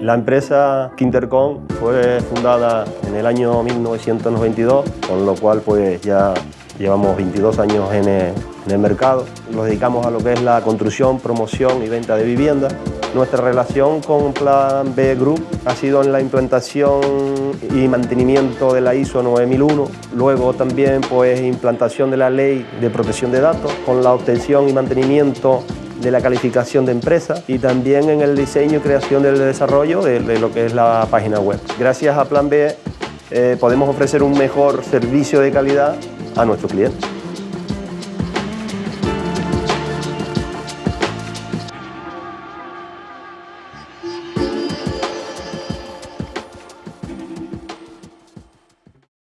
La empresa Quintercom fue fundada en el año 1992, con lo cual pues ya llevamos 22 años en el, mercado. Nos dedicamos a lo que es la construcción, promoción y venta de viviendas. Nuestra relación con Plan B Group ha sido en la implantación y mantenimiento de la ISO 9001, luego también pues implantación de la ley de protección de datos, con la obtención y mantenimiento de la calificación de empresa y también en el diseño y creación del desarrollo de, lo que es la página web. Gracias a Plan B eh, podemos ofrecer un mejor servicio de calidad a nuestros clientes.